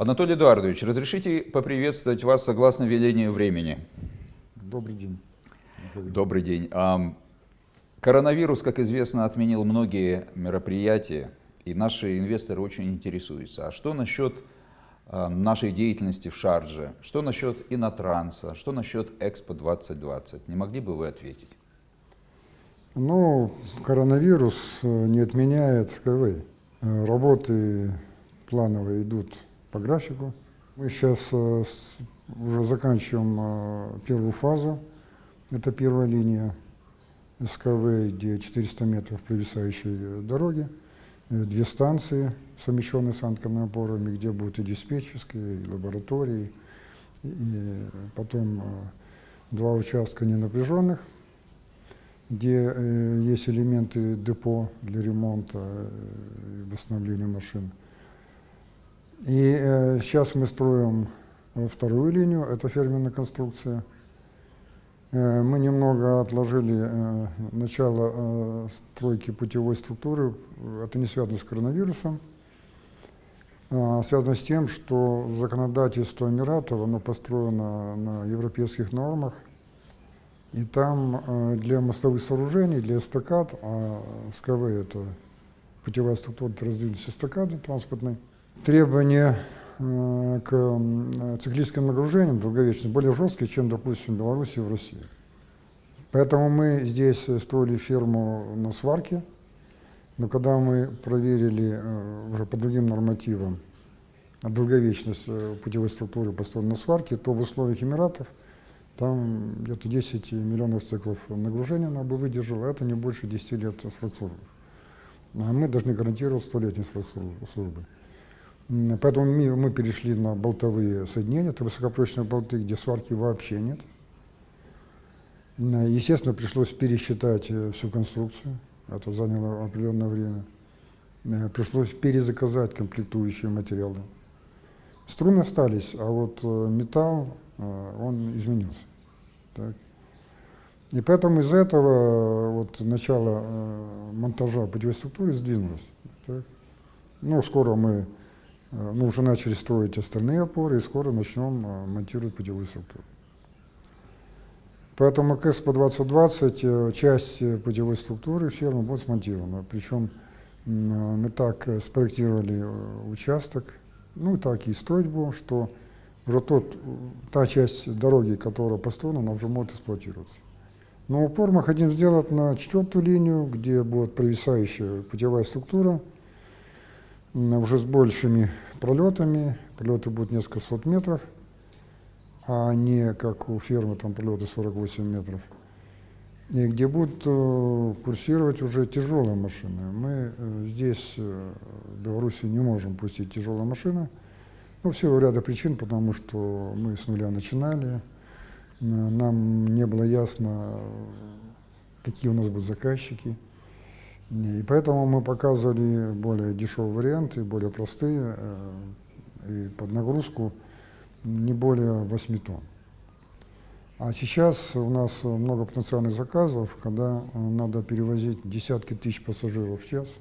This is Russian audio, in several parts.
Анатолий Эдуардович, разрешите поприветствовать вас согласно велению времени. Добрый день. Добрый день. Коронавирус, как известно, отменил многие мероприятия, и наши инвесторы очень интересуются. А что насчет нашей деятельности в Шардже? Что насчет Инотранса? Что насчет Экспо 2020? Не могли бы вы ответить? Ну, коронавирус э, не отменяет КВ. Э, работы плановые идут по графику. Мы сейчас э, уже заканчиваем первую фазу. Это первая линия СКВ, где 400 метров провисающей дороги. Две станции, совмещенные с анкерными опорами, где будут и диспетчерские, и лаборатории. И потом два участка ненапряженных где э, есть элементы депо для ремонта э, и восстановления машин. И э, сейчас мы строим вторую линию, это ферменная конструкция. Э, мы немного отложили э, начало э, стройки путевой структуры, это не связано с коронавирусом, а связано с тем, что законодательство Эмиратов оно построено на европейских нормах, и там э, для мостовых сооружений, для эстакад, а СКВ это путевая структура, это раздвинутые эстакады транспортные, требования э, к циклическим нагружениям долговечным более жесткие, чем, допустим, в Беларуси и в России. Поэтому мы здесь строили ферму на сварке, но когда мы проверили э, уже по другим нормативам долговечность путевой структуры построенной на сварке, то в условиях Эмиратов – там где-то 10 миллионов циклов нагружения она бы выдержала, это не больше 10 лет срок службы. А мы должны гарантировать столетний срок службы. Поэтому мы, перешли на болтовые соединения, это высокопрочные болты, где сварки вообще нет. Естественно, пришлось пересчитать э, всю конструкцию, это заняло определенное время. Э, пришлось перезаказать комплектующие материалы. Струны остались, а вот э, металл, он изменился. Так. И поэтому из этого вот начало монтажа путевой структуры сдвинулось. Так. Ну, скоро мы э, ну, уже начали строить остальные опоры, и скоро начнем э, монтировать путевую структуру. Поэтому к ЭСПО 2020 э, часть путевой структуры фермы будет смонтирована. Причем мы так спроектировали участок, ну и так и строить будем, что уже тот, та часть дороги, которая построена, она уже может эксплуатироваться. Но упор мы хотим сделать на четвертую линию, где будет провисающая путевая структура, уже с большими пролетами, пролеты будут несколько сот метров, а не как у фермы, там пролеты 48 метров, и где будут э, курсировать уже тяжелые машины. Мы э, здесь, э, в Беларуси, не можем пустить тяжелые машины, ну, всего ряда причин, потому что мы с нуля начинали, нам не было ясно, какие у нас будут заказчики. И поэтому мы показывали более дешевые варианты, более простые, э, и под нагрузку не более 8 тонн. А сейчас у нас много потенциальных заказов, когда надо перевозить десятки тысяч пассажиров в час –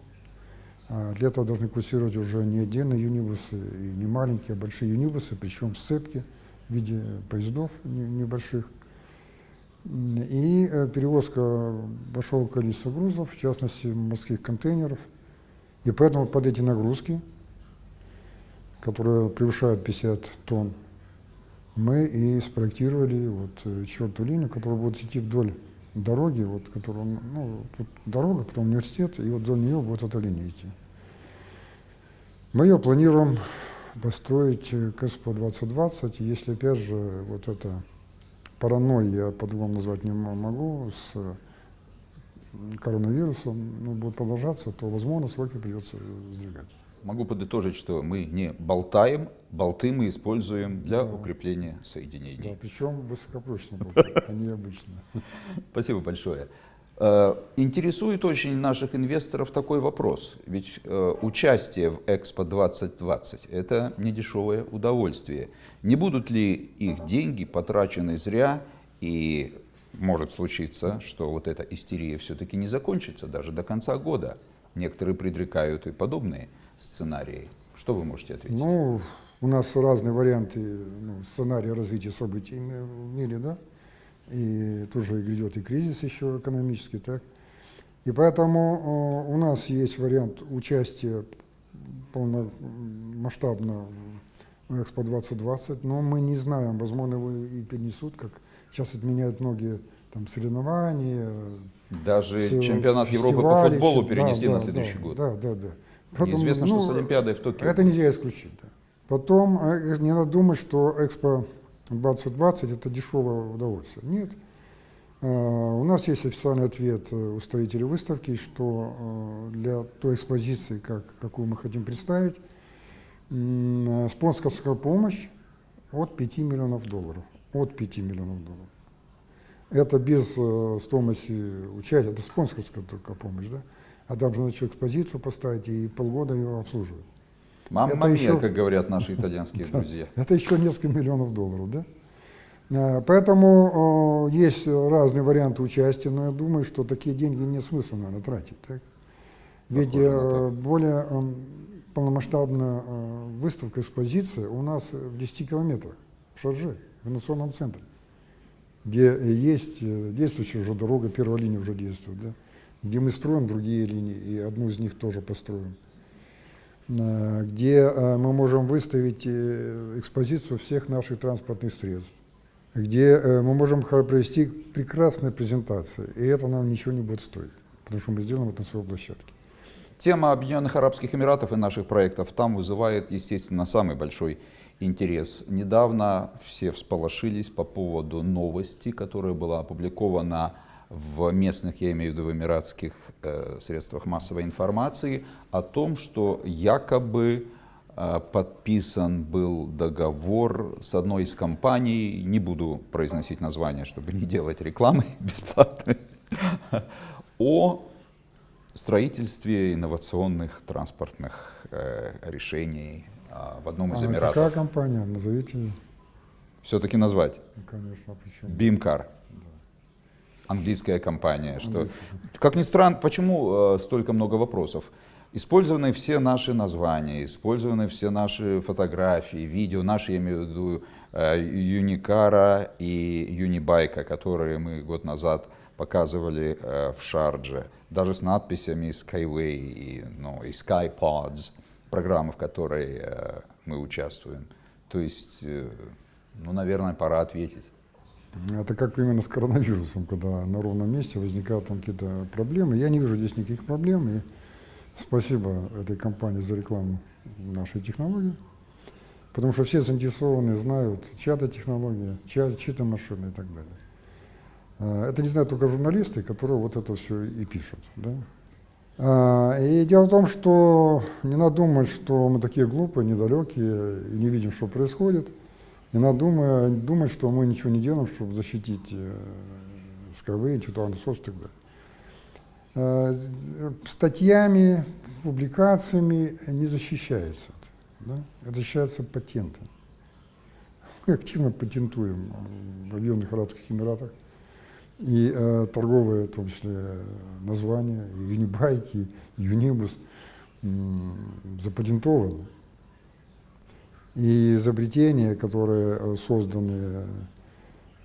а для этого должны курсировать уже не отдельные юнибусы, и не маленькие, а большие юнибусы, причем сцепки в виде поездов небольших. И э, перевозка большого количества грузов, в частности морских контейнеров. И поэтому под эти нагрузки, которые превышают 50 тонн, мы и спроектировали вот э, четвертую линию, которая будет идти вдоль дороги, вот, которая, ну, тут дорога, потом университет, и вот вдоль нее будет эта линия идти. Мы ее планируем построить к СПО 2020, если опять же вот это паранойя, я по-другому назвать не могу, с коронавирусом ну, будет продолжаться, то, возможно, сроки придется сдвигать. Могу подытожить, что мы не болтаем, болты мы используем для да. укрепления соединений. Да, причем высокопрочные болты, а не обычные. Спасибо большое. Э, интересует очень наших инвесторов такой вопрос. Ведь э, участие в Экспо 2020 – это недешевое удовольствие. Не будут ли их деньги потрачены зря и может случиться, что вот эта истерия все-таки не закончится даже до конца года. Некоторые предрекают и подобные сценарии. Что вы можете ответить? Ну, у нас разные варианты ну, сценария развития событий в мире, да, и тоже грядет и кризис еще экономический, так. И поэтому э, у нас есть вариант участия полномасштабно в Экспо 2020, но мы не знаем, возможно, его и перенесут, как сейчас отменяют многие там соревнования. Даже с, чемпионат Европы по футболу перенесли да, на следующий да, год. Да, да, да. Потом, Известно, ну, что с Олимпиадой в Токио. Это нельзя исключить. Да. Потом э, не надо думать, что Экспо 2020 это дешевое удовольствие. Нет. Э, у нас есть официальный ответ э, у строителей выставки, что для той экспозиции, как, какую мы хотим представить, спонсорская помощь от 5 миллионов долларов. От 5 миллионов долларов. Это без стоимости участия, это спонсорская только помощь, да? А должен еще экспозицию поставить и полгода ее обслуживать. Мамма мия, еще... как говорят наши итальянские друзья. Это еще несколько миллионов долларов, да? А, поэтому есть разные варианты участия, но я думаю, что такие деньги нет смысла, наверное, тратить. Так? Ведь э, более полномасштабная э, выставка, экспозиция у нас в 10 километрах, в Шарже, в инновационном центре, где есть э, действующая уже дорога, первая линия уже действует, да? где мы строим другие линии, и одну из них тоже построим. Э, где э, мы можем выставить э, экспозицию всех наших транспортных средств, где мы можем провести прекрасные презентации, и это нам ничего не будет стоить, потому что мы сделаем это на своей площадке. Тема Объединенных Арабских Эмиратов и наших проектов там вызывает, естественно, самый большой интерес. Недавно все всполошились по поводу новости, которая была опубликована в местных, я имею в виду в эмиратских э, средствах массовой информации, о том, что якобы э, подписан был договор с одной из компаний, не буду произносить название, чтобы не делать рекламы бесплатной, о строительстве инновационных транспортных э, решений э, в одном из а Эмиратов. Какая компания? Назовите. Все-таки назвать? Ну, конечно, а почему? Бимкар английская компания. Что, как ни странно, почему э, столько много вопросов? Использованы все наши названия, использованы все наши фотографии, видео, наши, я имею в виду, э, Юникара и Юнибайка, которые мы год назад показывали э, в Шардже, даже с надписями Skyway и, ну, и SkyPods, программы, в которой мы участвуем. То есть, ну, наверное, пора ответить. Это как примерно с коронавирусом, когда на ровном месте возникают там какие-то проблемы. Я не вижу здесь никаких проблем, и спасибо этой компании за рекламу нашей технологии, потому что все заинтересованы, знают, чья-то технология, чья, чьи-то машины и так далее. А, это не знают только журналисты, которые вот это все и пишут. Да? А, и дело в том, что не надо думать, что мы такие глупые, недалекие и не видим, что происходит. И надо думать, думать, что мы ничего не делаем, чтобы защитить э, СКВ, собственность и так далее. Э, статьями, публикациями не защищается. Да? Это защищается патентом. Мы активно патентуем в Объединенных Арабских Эмиратах. И э, торговые, в том числе, названия, и Юнибайки, и Юнибус запатентованы. И изобретения, которые э, созданы э,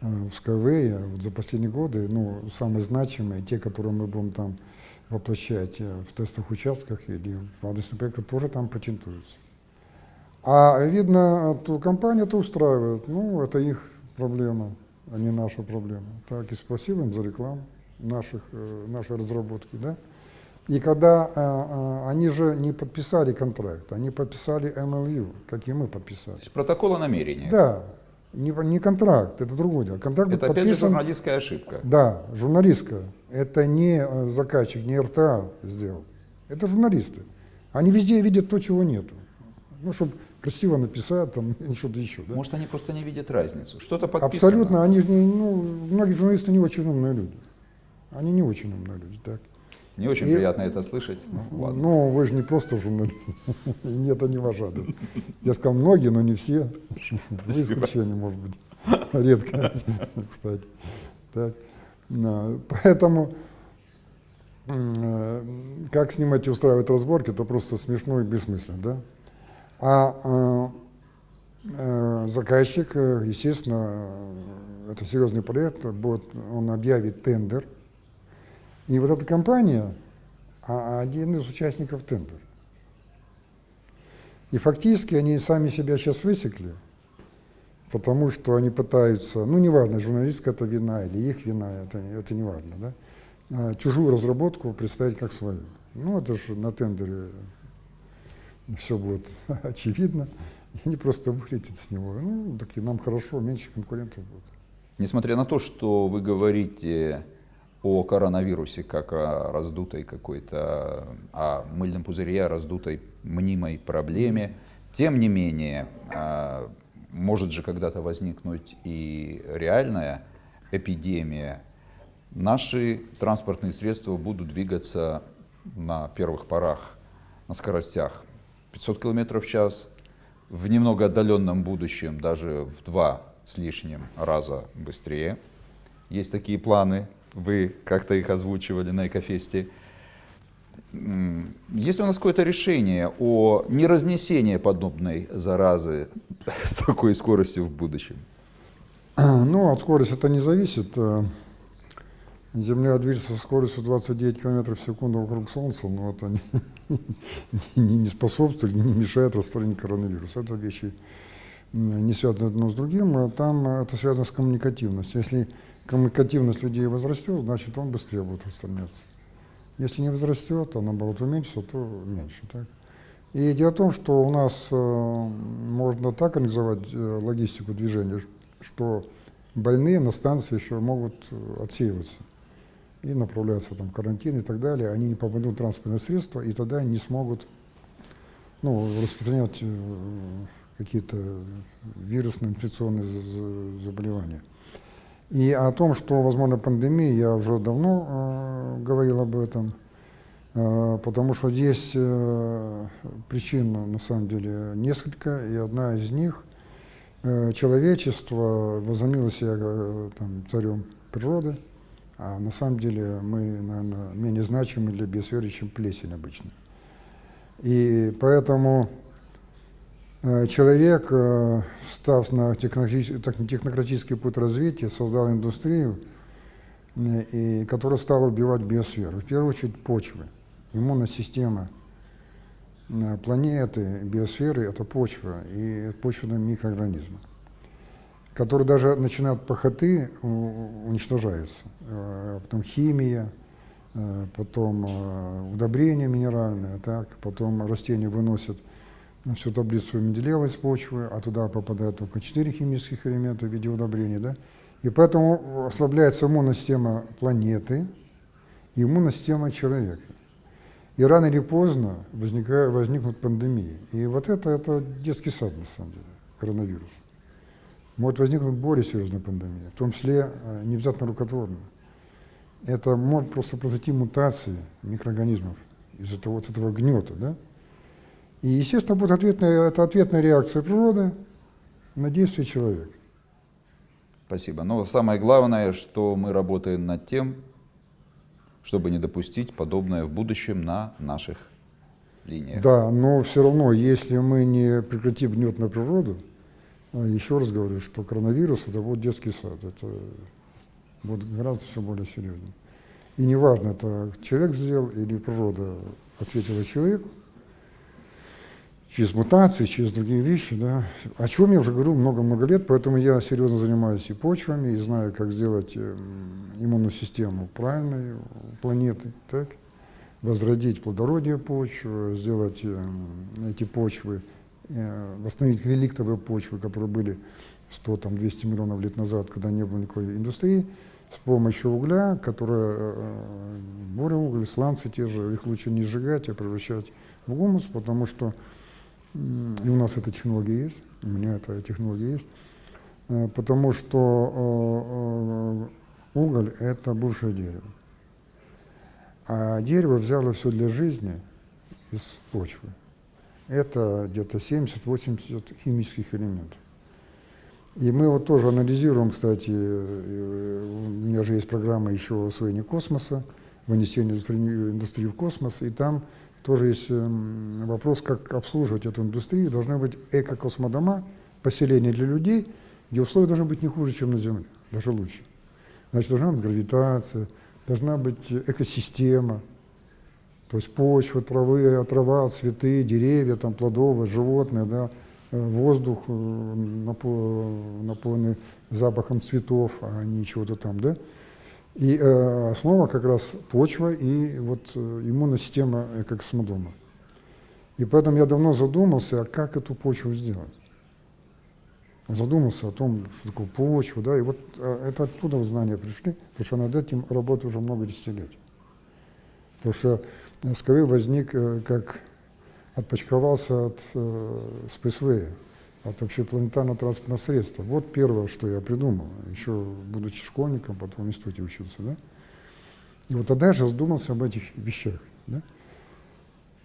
в Skyway вот за последние годы, ну, самые значимые, те, которые мы будем там воплощать э, в тестовых участках или в адресных проектах, тоже там патентуются. А видно, ту компания это устраивает. Ну, это их проблема, а не наша проблема. Так, и спасибо им за рекламу наших, нашей разработки. Да? И когда э, э, они же не подписали контракт, они подписали MLU, как и мы подписали. То есть протокол о намерении. Да, не, не контракт, это другое дело. Контракт это опять подписан, же журналистская ошибка. Да, журналистская. Это не э, заказчик, не РТА сделал. Это журналисты. Они везде видят то, чего нету. Ну, чтобы красиво написать, там, что-то еще. Да? Может, они просто не видят разницу. Что-то подписано. Абсолютно. Они, ну, многие журналисты не очень умные люди. Они не очень умные люди, так. Не очень и, приятно это слышать. Ну, ну, вы же не просто журналист. Нет, это не ваш адрес. Я сказал многие, но не все. Вы исключение, может быть. Редко, кстати. Так. Поэтому э, как снимать и устраивать разборки, это просто смешно и бессмысленно. Да? А э, заказчик, э, естественно, это серьезный проект, будет, он объявит тендер, и вот эта компания, а один из участников тендера. И фактически они сами себя сейчас высекли, потому что они пытаются, ну неважно, журналистская это вина или их вина, это, это не важно, да, а чужую разработку представить как свою. Ну это же на тендере все будет очевидно, и они просто вылетят с него. Ну, так и нам хорошо, меньше конкурентов будет. Несмотря на то, что вы говорите о коронавирусе как о раздутой какой-то, о мыльном пузыре, о раздутой мнимой проблеме, тем не менее, а, может же когда-то возникнуть и реальная эпидемия. Наши транспортные средства будут двигаться на первых порах на скоростях 500 км в час, в немного отдаленном будущем даже в два с лишним раза быстрее. Есть такие планы, вы как-то их озвучивали на Экофесте. Есть ли у нас какое-то решение о неразнесении подобной заразы с такой скоростью в будущем? Ну, от скорости это не зависит. Э, Земля движется со скоростью 29 км в секунду вокруг Солнца, но это не, не, не способствует, не мешает распространению коронавируса. Это вещи не связаны одно с другим, а там это связано с коммуникативностью. Если коммуникативность людей возрастет, значит он быстрее будет распространяться. Если не возрастет, а наоборот уменьшится, то меньше. Так? И дело в том, что у нас э, можно так организовать э, логистику движения, что больные на станции еще могут э, отсеиваться и направляться там, карантин и так далее. Они не попадут в транспортное средство, и тогда не смогут ну, распространять э, какие-то вирусные инфекционные заболевания. И о том, что возможно пандемия, я уже давно э, говорил об этом, э, потому что здесь э, причин на самом деле несколько, и одна из них э, человечество возомнило себя э, там, царем природы, а на самом деле мы, наверное, менее значимы для биосферы, чем плесень обычно. И поэтому человек, э, став на технократический путь развития, создал индустрию, э, и, которая стала убивать биосферу. В первую очередь почвы. Иммунная система планеты, биосферы – это почва и почвенные микроорганизмы, которые даже начинают похоты, уничтожаются. Потом химия, потом удобрения минеральные, так, потом растения выносят – всю таблицу Менделеева из почвы, а туда попадают только 4 химических элемента в виде удобрений. Да? И поэтому ослабляется иммунная система планеты и иммунная система человека. И рано или поздно возникает, возникнут пандемии. И вот это, это детский сад, на самом деле, коронавирус. Может возникнуть более серьезная пандемия, в том числе э, не рукотворная. Это может просто произойти мутации микроорганизмов из-за вот этого гнета, да? И, естественно, будет ответная, это ответная реакция природы на действие человека. Спасибо. Но самое главное, что мы работаем над тем, чтобы не допустить подобное в будущем на наших линиях. Да, но все равно, если мы не прекратим гнет на природу, а еще раз говорю, что коронавирус это будет детский сад, это будет гораздо все более серьезно. И неважно, это человек сделал или природа ответила человеку, через мутации, через другие вещи, да, о чем я уже говорю много-много лет, поэтому я серьезно занимаюсь и почвами, и знаю, как сделать эм, иммунную систему правильной планеты, так, возродить плодородие почв, сделать эм, эти почвы, э, восстановить реликтовые почвы, которые были 100-200 миллионов лет назад, когда не было никакой индустрии, с помощью угля, которая, э, буря сланцы те же, их лучше не сжигать, а превращать в гумус, потому что и у нас эта технология есть, у меня эта технология есть, э, потому что э, э, уголь – это бывшее дерево. А дерево взяло все для жизни из почвы. Это где-то 70-80 химических элементов. И мы вот тоже анализируем, кстати, у меня же есть программа еще освоения космоса, вынесения индустрии в космос, и там тоже есть эм, вопрос, как обслуживать эту индустрию. Должны быть эко-космодома, поселение для людей, где условия должны быть не хуже, чем на Земле, даже лучше. Значит, должна быть гравитация, должна быть экосистема, то есть почва, травы, трава, цветы, деревья, там, плодовые, животные, да, э, воздух э, напо- наполненный запахом цветов, а не чего-то там, да. И э, основа как раз почва и вот э, иммунная система экокосмодома. И поэтому я давно задумался, а как эту почву сделать. Задумался о том, что такое почва, да, и вот э, это оттуда знания пришли, потому что над этим работаю уже много десятилетий. Потому что СКВ возник э, как отпочковался от э, спейсвея, от общепланетарного транспортного средства. Вот первое, что я придумал, еще будучи школьником, потом в институте учился, да. И вот тогда я же задумался об этих вещах, да.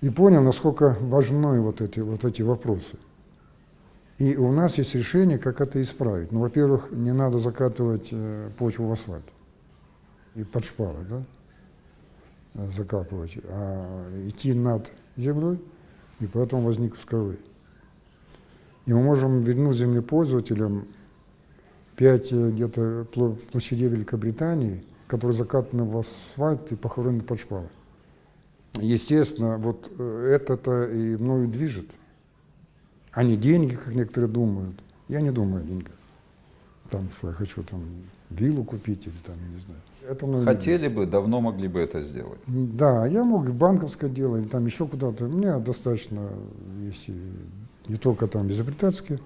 И понял, насколько важны вот эти, вот эти вопросы. И у нас есть решение, как это исправить. Ну, во-первых, не надо закатывать э, почву в асфальт и под шпалы, да, закапывать, а идти над землей, и поэтому возник СКВ. И мы можем вернуть землепользователям пять э, где-то пло- площадей Великобритании, которые закатаны в асфальт и похоронены под шпалой. Естественно, вот э, это-то и мною движет, а не деньги, как некоторые думают. Я не думаю о деньгах. Там, что я хочу там виллу купить или там, не знаю. Это мною Хотели бы, давно могли бы это сделать. да, я мог и банковское дело, или там еще куда-то. У меня достаточно есть и не только там изобретательские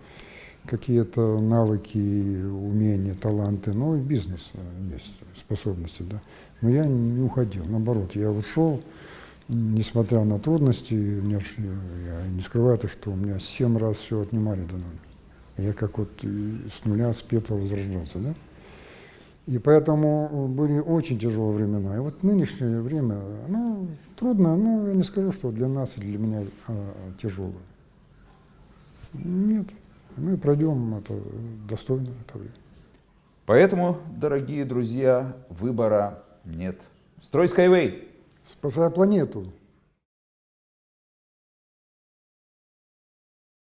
какие-то навыки, умения, таланты, но и бизнес э, есть, способности, да. Но я не уходил, наоборот, я ушел, несмотря на трудности, меня э, я не скрываю то, что у меня семь раз все отнимали до нуля. Я как вот э, с нуля, с пепла возрождался, да. И поэтому были очень тяжелые времена. И вот нынешнее время, ну, трудно, но я не скажу, что для нас и для меня а, тяжелое. Нет, мы пройдем это достойно это время. Поэтому, дорогие друзья, выбора нет. Строй Skyway! Спасая планету.